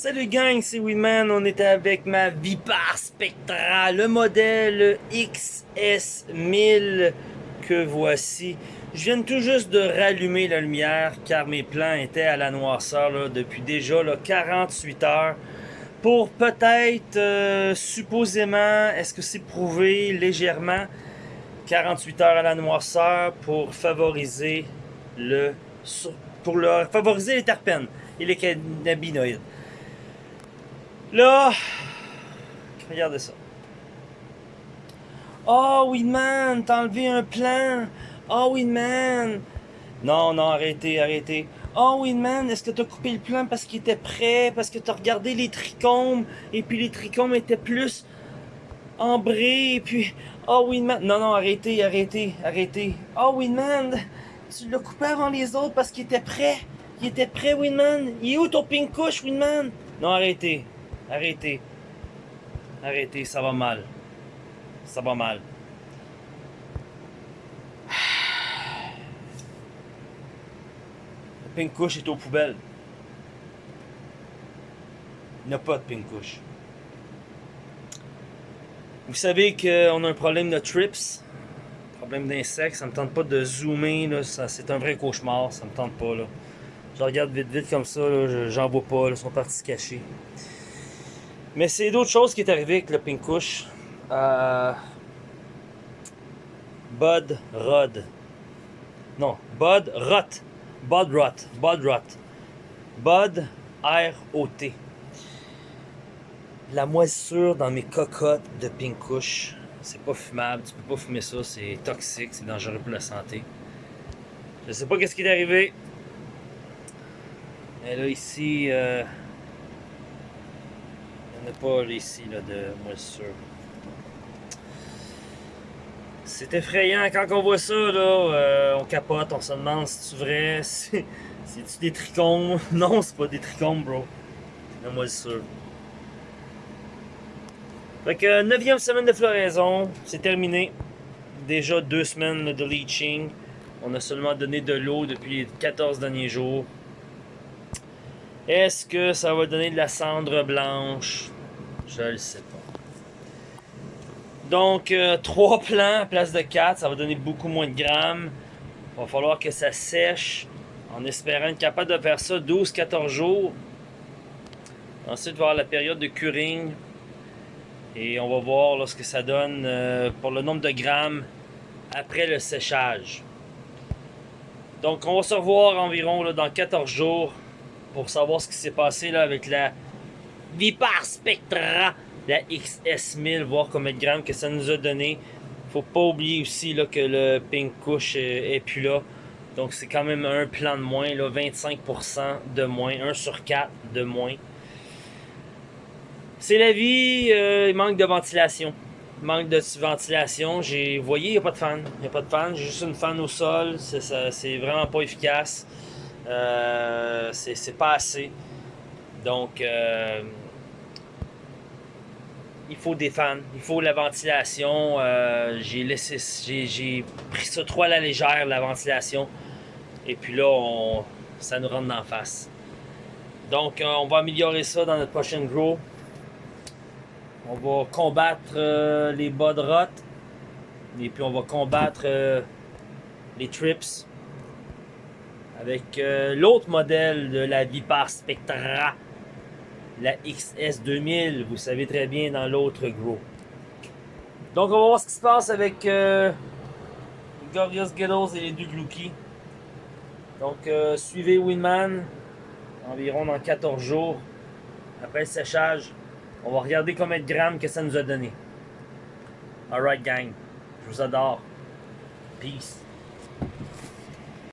Salut gang, c'est Winman. On était avec ma Vipar Spectra, le modèle XS1000 que voici. Je viens tout juste de rallumer la lumière car mes plans étaient à la noirceur là, depuis déjà là, 48 heures. Pour peut-être, euh, supposément, est-ce que c'est prouvé légèrement, 48 heures à la noirceur pour favoriser le pour le, favoriser les terpènes et les cannabinoïdes. Là, regardez ça. Oh, Winman, t'as enlevé un plan. Oh, Winman. Non, non, arrêtez, arrêtez. Oh, Winman, est-ce que t'as coupé le plan parce qu'il était prêt, parce que t'as regardé les trichomes, et puis les trichomes étaient plus ambrés, et puis... Oh, Winman. Non, non, arrêtez, arrêtez, arrêtez. Oh, Winman, tu l'as coupé avant les autres parce qu'il était prêt. Il était prêt, Winman. Il est où ton pink couche, Winman? Non, arrêtez. Arrêtez. Arrêtez, ça va mal. Ça va mal. Le pink couche est aux poubelles. Il n'y a pas de pink couche. Vous savez qu'on a un problème de trips, problème d'insectes, ça me tente pas de zoomer, c'est un vrai cauchemar, ça me tente pas. Je regarde vite vite comme ça, j'en vois pas, ils sont partis se cacher. Mais c'est d'autres choses qui est arrivé avec le Pink Kush. Euh, Bud Rod. Non, Bud Rot. Bud Rot. Bud Rot. Bud R-O-T. La moisissure dans mes cocottes de Pink Kush, c'est pas fumable, tu peux pas fumer ça, c'est toxique, c'est dangereux pour la santé. Je sais pas qu'est-ce qui est arrivé. Mais là ici, euh, pas ici de moisissure. C'est effrayant quand on voit ça, là, euh, on capote, on se demande si c'est vrai, si c'est-tu des trichomes? Non, c'est pas des trichomes, bro. C'est la moisissure. Fait que, neuvième semaine de floraison, c'est terminé. Déjà deux semaines de leaching. On a seulement donné de l'eau depuis les 14 derniers jours. Est-ce que ça va donner de la cendre blanche? Je le sais pas. Donc, euh, trois 3 plants à place de 4, ça va donner beaucoup moins de grammes. Il va falloir que ça sèche en espérant être capable de faire ça 12-14 jours. Ensuite, voir la période de curing. Et on va voir ce que ça donne euh, pour le nombre de grammes après le séchage. Donc, on va se revoir environ dans 14 jours pour savoir ce qui s'est passé là, avec la Vipar Spectra, la XS1000, voir combien de grammes que ça nous a donné. Faut pas oublier aussi là, que le Pink Kush est, plus là. Donc c'est quand même un plan de moins, là, 25% de moins, 1 sur 4 de moins. C'est la vie, euh, il manque de ventilation. Manque de ventilation. J'ai, voyez, il n'y a pas de fan. Il n'y a pas de fan. J'ai juste une fan au sol. C'est vraiment pas efficace. Euh, c'est pas assez. Donc, euh, il faut des fans, il faut la ventilation. Euh, j'ai pris ça trop à la légère, la ventilation. Et puis là, ça nous rentre en face. Donc, euh, on va améliorer ça dans notre prochaine grow. On va combattre les bas de rot. Et puis, on va combattre les trips avec l'autre modèle de la Vipar Spectra la XS2000, vous savez très bien, dans l'autre gros. Donc, on va voir ce qui se passe avec euh, Ghettos et les deux Glouki. Donc, euh, suivez Winman environ dans 14 jours. Après le séchage, on va regarder combien de grammes que ça nous a donné. Alright, gang. Je vous adore. Peace.